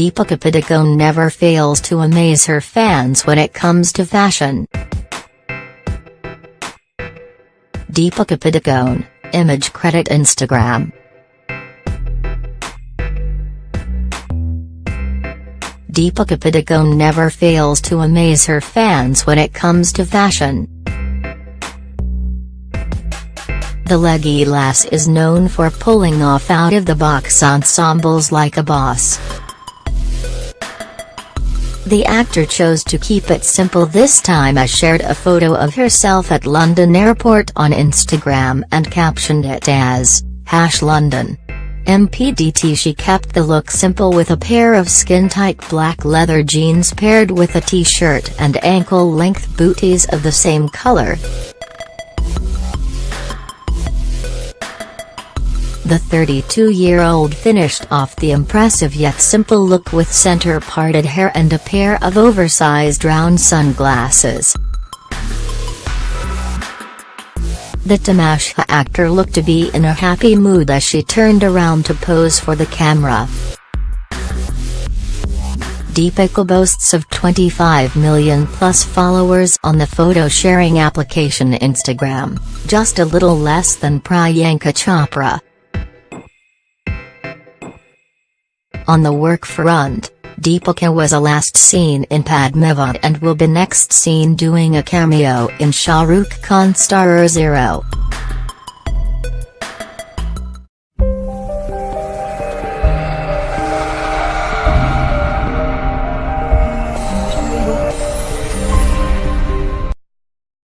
Deepika Padukone never fails to amaze her fans when it comes to fashion. Deepika Padukone, image credit Instagram. Deepika Padukone never fails to amaze her fans when it comes to fashion. The leggy lass is known for pulling off out-of-the-box ensembles like a boss. The actor chose to keep it simple this time as shared a photo of herself at London Airport on Instagram and captioned it as, Hash London. MPDT She kept the look simple with a pair of skin-tight black leather jeans paired with a t-shirt and ankle-length booties of the same color. The 32-year-old finished off the impressive yet simple look with center-parted hair and a pair of oversized round sunglasses. The Tamasha actor looked to be in a happy mood as she turned around to pose for the camera. Deepika boasts of 25 million plus followers on the photo-sharing application Instagram, just a little less than Priyanka Chopra. On the work front, Deepika was last seen in Padmavat and will be next seen doing a cameo in Shah Rukh Khan's Star Zero.